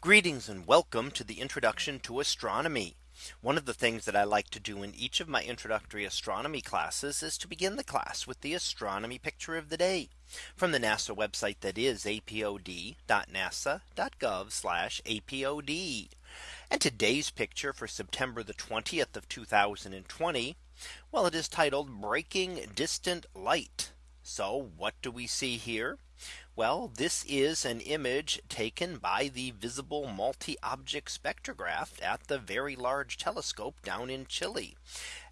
Greetings and welcome to the introduction to astronomy. One of the things that I like to do in each of my introductory astronomy classes is to begin the class with the astronomy picture of the day from the NASA website that is apod.nasa.gov apod. And today's picture for September the 20th of 2020. Well, it is titled Breaking Distant Light. So what do we see here? Well, this is an image taken by the visible multi-object spectrograph at the Very Large Telescope down in Chile.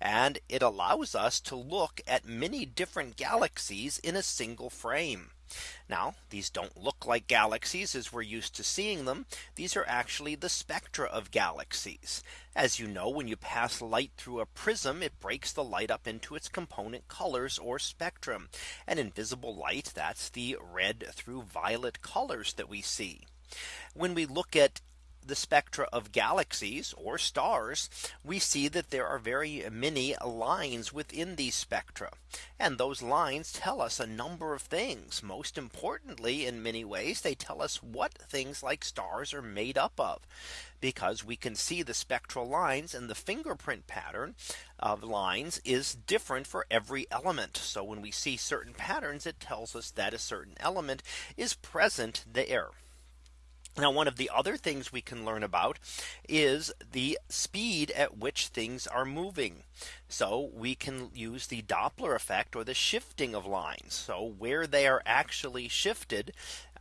And it allows us to look at many different galaxies in a single frame. Now these don't look like galaxies as we're used to seeing them. These are actually the spectra of galaxies. As you know, when you pass light through a prism, it breaks the light up into its component colors or spectrum. And invisible light, that's the red through violet colors that we see. When we look at the spectra of galaxies or stars, we see that there are very many lines within these spectra. And those lines tell us a number of things. Most importantly, in many ways, they tell us what things like stars are made up of. Because we can see the spectral lines and the fingerprint pattern of lines is different for every element. So when we see certain patterns, it tells us that a certain element is present there. Now one of the other things we can learn about is the speed at which things are moving. So we can use the Doppler effect or the shifting of lines. So where they are actually shifted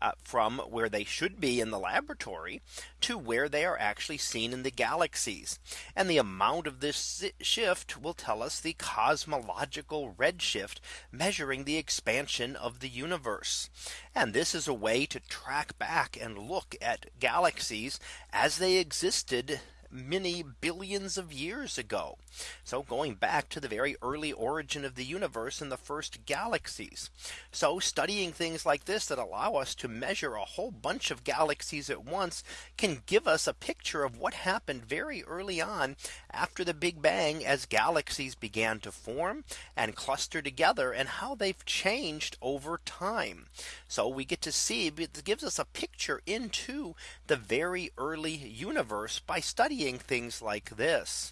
uh, from where they should be in the laboratory to where they are actually seen in the galaxies. And the amount of this shift will tell us the cosmological redshift measuring the expansion of the universe. And this is a way to track back and look at galaxies as they existed many billions of years ago. So going back to the very early origin of the universe and the first galaxies. So studying things like this that allow us to measure a whole bunch of galaxies at once can give us a picture of what happened very early on after the Big Bang as galaxies began to form and cluster together and how they've changed over time. So we get to see it gives us a picture into the very early universe by studying things like this.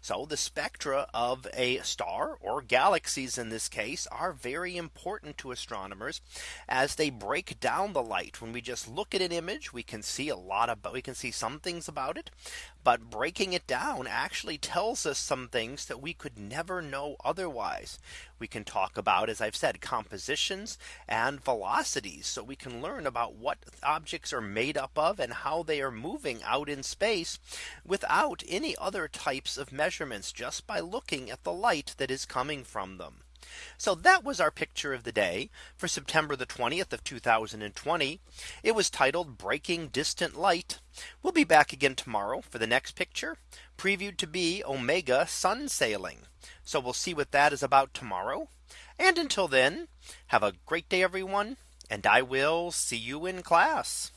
So the spectra of a star or galaxies in this case are very important to astronomers as they break down the light. When we just look at an image, we can see a lot about we can see some things about it. But breaking it down actually tells us some things that we could never know otherwise. We can talk about, as I've said, compositions and velocities. So we can learn about what objects are made up of and how they are moving out in space without any other types of measurements just by looking at the light that is coming from them. So that was our picture of the day for September the 20th of 2020. It was titled Breaking Distant Light. We'll be back again tomorrow for the next picture previewed to be Omega sun sailing. So we'll see what that is about tomorrow. And until then, have a great day, everyone. And I will see you in class.